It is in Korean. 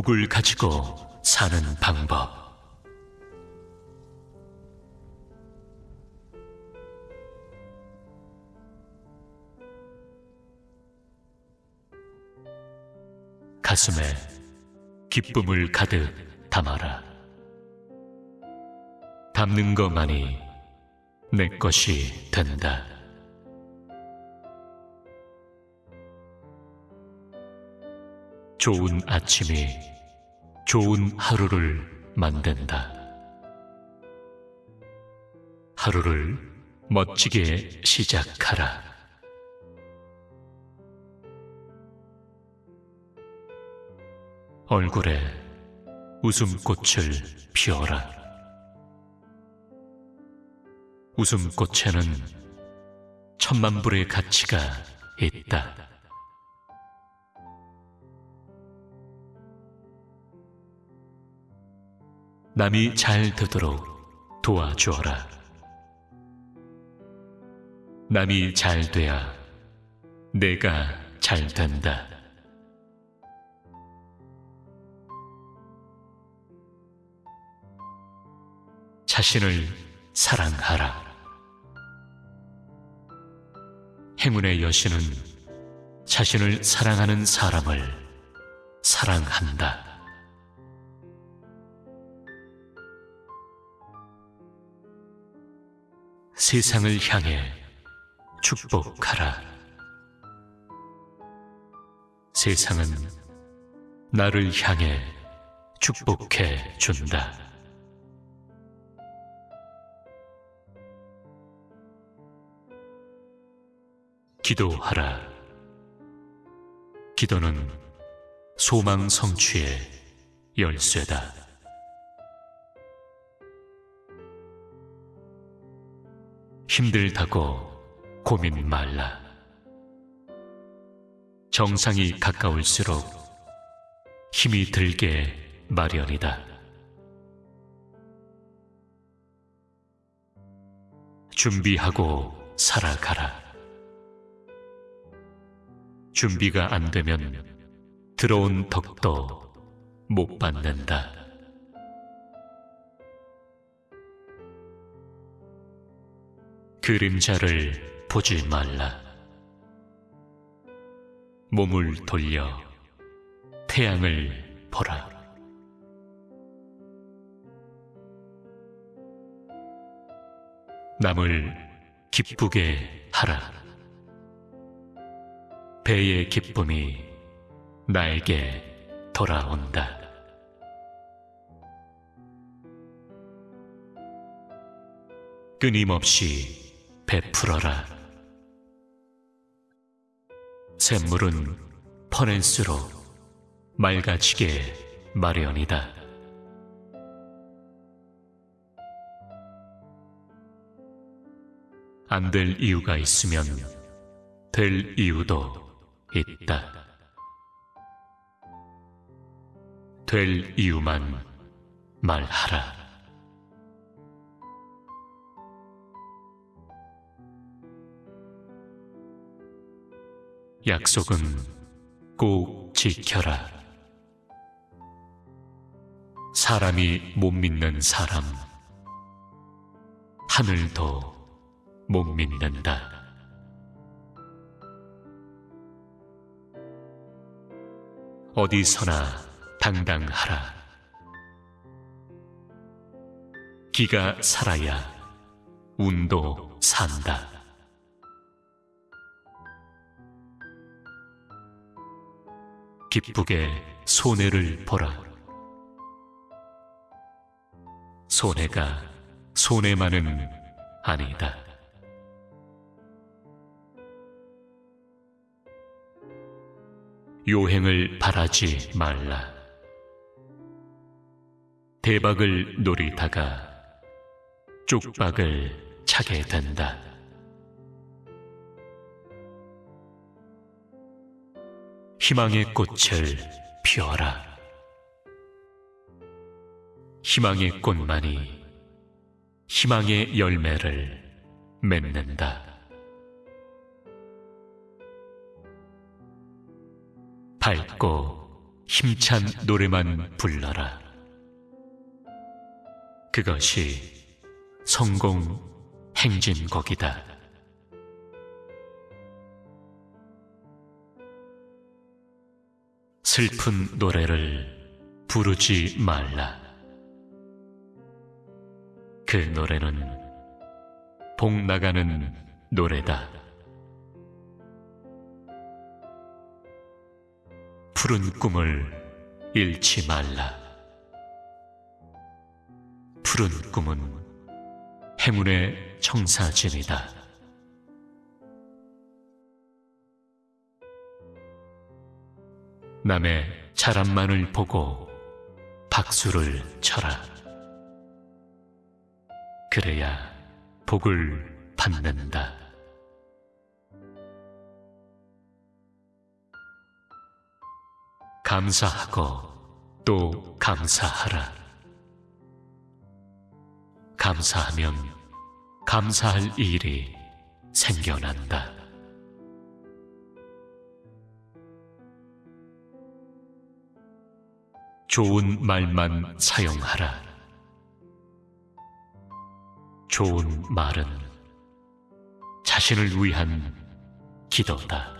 복을 가지고 사는 방법. 가슴에 기쁨을 가득 담아라. 담는 것만이 내 것이 된다. 좋은 아침이 좋은 하루를 만든다. 하루를 멋지게 시작하라. 얼굴에 웃음꽃을 피워라. 웃음꽃에는 천만 불의 가치가 있다. 남이 잘 되도록 도와주어라. 남이 잘 돼야 내가 잘 된다. 자신을 사랑하라. 행운의 여신은 자신을 사랑하는 사람을 사랑한다. 세상을 향해 축복하라. 세상은 나를 향해 축복해 준다. 기도하라. 기도는 소망 성취의 열쇠다. 힘들다고 고민 말라. 정상이 가까울수록 힘이 들게 마련이다. 준비하고 살아가라. 준비가 안 되면 들어온 덕도 못 받는다. 그림자를 보지 말라. 몸을 돌려 태양을 보라. 남을 기쁘게 하라. 배의 기쁨이 나에게 돌아온다. 끊임없이 베풀어라. 샘물은 퍼낼수록 맑아지게 마련이다. 안 될 이유가 있으면 될 이유도 있다. 될 이유만 말하라. 약속은 꼭 지켜라. 사람이 못 믿는 사람, 하늘도 못 믿는다. 어디서나 당당하라. 기가 살아야 운도 산다. 기쁘게 손해를 보라. 손해가 손해만은 아니다. 요행을 바라지 말라. 대박을 노리다가 쪽박을 차게 된다. 희망의 꽃을 피워라. 희망의 꽃만이 희망의 열매를 맺는다. 밝고 힘찬 노래만 불러라. 그것이 성공 행진곡이다. 슬픈 노래를 부르지 말라. 그 노래는 복 나가는 노래다. 푸른 꿈을 잃지 말라. 푸른 꿈은 행운의 청사진이다. 남의 자람만을 보고 박수를 쳐라. 그래야 복을 받는다. 감사하고 또 감사하라. 감사하면 감사할 일이 생겨난다. 좋은 말만 사용하라. 좋은 말은 자신을 위한 기도다.